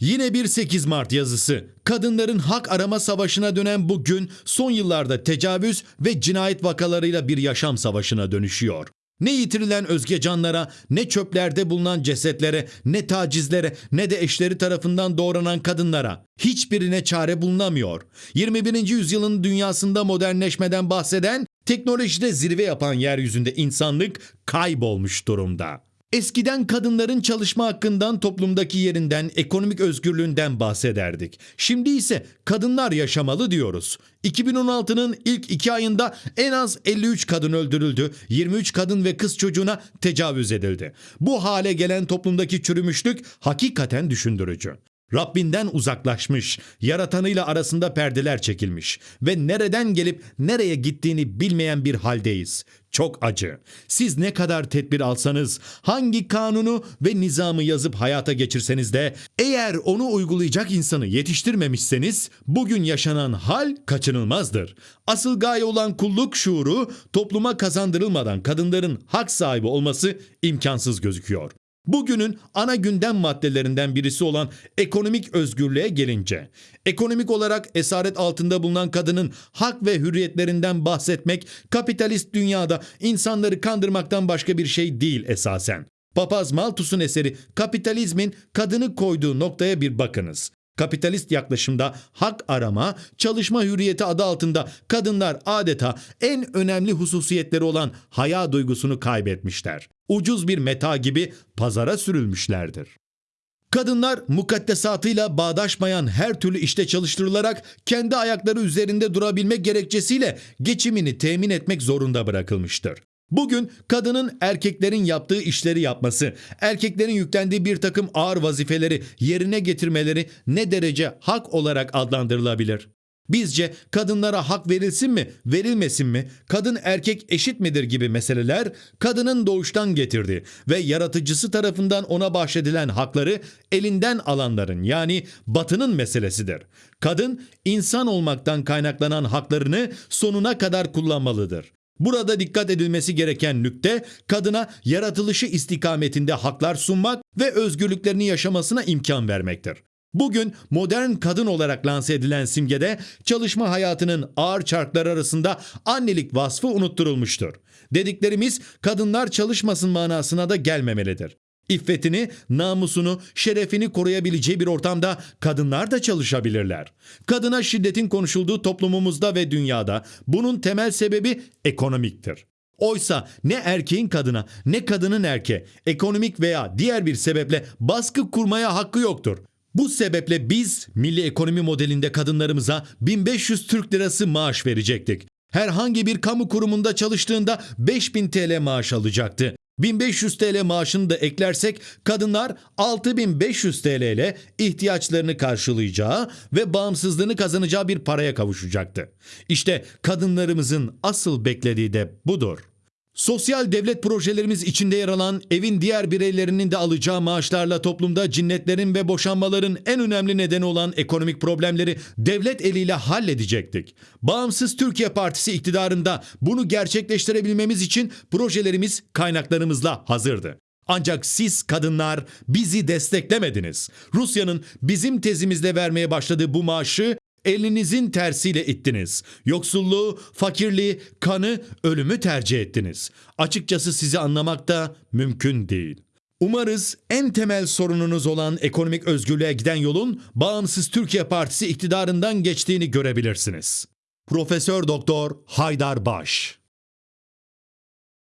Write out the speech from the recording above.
Yine bir 8 Mart yazısı. Kadınların hak arama savaşına dönen bu gün son yıllarda tecavüz ve cinayet vakalarıyla bir yaşam savaşına dönüşüyor. Ne yitirilen özge canlara, ne çöplerde bulunan cesetlere, ne tacizlere, ne de eşleri tarafından doğranan kadınlara. Hiçbirine çare bulunamıyor. 21. yüzyılın dünyasında modernleşmeden bahseden, teknolojide zirve yapan yeryüzünde insanlık kaybolmuş durumda. Eskiden kadınların çalışma hakkından, toplumdaki yerinden, ekonomik özgürlüğünden bahsederdik. Şimdi ise kadınlar yaşamalı diyoruz. 2016'nın ilk iki ayında en az 53 kadın öldürüldü, 23 kadın ve kız çocuğuna tecavüz edildi. Bu hale gelen toplumdaki çürümüşlük hakikaten düşündürücü. Rabbinden uzaklaşmış, yaratanıyla arasında perdeler çekilmiş ve nereden gelip nereye gittiğini bilmeyen bir haldeyiz. Çok acı. Siz ne kadar tedbir alsanız, hangi kanunu ve nizamı yazıp hayata geçirseniz de eğer onu uygulayacak insanı yetiştirmemişseniz bugün yaşanan hal kaçınılmazdır. Asıl gaye olan kulluk şuuru topluma kazandırılmadan kadınların hak sahibi olması imkansız gözüküyor. Bugünün ana gündem maddelerinden birisi olan ekonomik özgürlüğe gelince, ekonomik olarak esaret altında bulunan kadının hak ve hürriyetlerinden bahsetmek kapitalist dünyada insanları kandırmaktan başka bir şey değil esasen. Papaz Malthus'un eseri Kapitalizmin kadını koyduğu noktaya bir bakınız. Kapitalist yaklaşımda hak arama, çalışma hürriyeti adı altında kadınlar adeta en önemli hususiyetleri olan haya duygusunu kaybetmişler. Ucuz bir meta gibi pazara sürülmüşlerdir. Kadınlar mukaddesatıyla bağdaşmayan her türlü işte çalıştırılarak kendi ayakları üzerinde durabilmek gerekçesiyle geçimini temin etmek zorunda bırakılmıştır. Bugün kadının erkeklerin yaptığı işleri yapması, erkeklerin yüklendiği bir takım ağır vazifeleri yerine getirmeleri ne derece hak olarak adlandırılabilir? Bizce kadınlara hak verilsin mi, verilmesin mi, kadın erkek eşit midir gibi meseleler kadının doğuştan getirdiği ve yaratıcısı tarafından ona bahşedilen hakları elinden alanların yani batının meselesidir. Kadın insan olmaktan kaynaklanan haklarını sonuna kadar kullanmalıdır. Burada dikkat edilmesi gereken nükte kadına yaratılışı istikametinde haklar sunmak ve özgürlüklerini yaşamasına imkan vermektir. Bugün modern kadın olarak lanse edilen simgede çalışma hayatının ağır çarkları arasında annelik vasfı unutturulmuştur. Dediklerimiz kadınlar çalışmasın manasına da gelmemelidir. İffetini, namusunu, şerefini koruyabileceği bir ortamda kadınlar da çalışabilirler. Kadına şiddetin konuşulduğu toplumumuzda ve dünyada bunun temel sebebi ekonomiktir. Oysa ne erkeğin kadına ne kadının erkeğe ekonomik veya diğer bir sebeple baskı kurmaya hakkı yoktur. Bu sebeple biz milli ekonomi modelinde kadınlarımıza 1500 Türk lirası maaş verecektik. Herhangi bir kamu kurumunda çalıştığında 5000 TL maaş alacaktı. 1500 TL maaşını da eklersek kadınlar 6500 TL ile ihtiyaçlarını karşılayacağı ve bağımsızlığını kazanacağı bir paraya kavuşacaktı. İşte kadınlarımızın asıl beklediği de budur. Sosyal devlet projelerimiz içinde yer alan evin diğer bireylerinin de alacağı maaşlarla toplumda cinnetlerin ve boşanmaların en önemli nedeni olan ekonomik problemleri devlet eliyle halledecektik. Bağımsız Türkiye Partisi iktidarında bunu gerçekleştirebilmemiz için projelerimiz kaynaklarımızla hazırdı. Ancak siz kadınlar bizi desteklemediniz. Rusya'nın bizim tezimizle vermeye başladığı bu maaşı elinizin tersiyle ittiniz. Yoksulluğu, fakirliği, kanı, ölümü tercih ettiniz. Açıkçası sizi anlamak da mümkün değil. Umarız en temel sorununuz olan ekonomik özgürlüğe giden yolun Bağımsız Türkiye Partisi iktidarından geçtiğini görebilirsiniz. Profesör Doktor Haydar Baş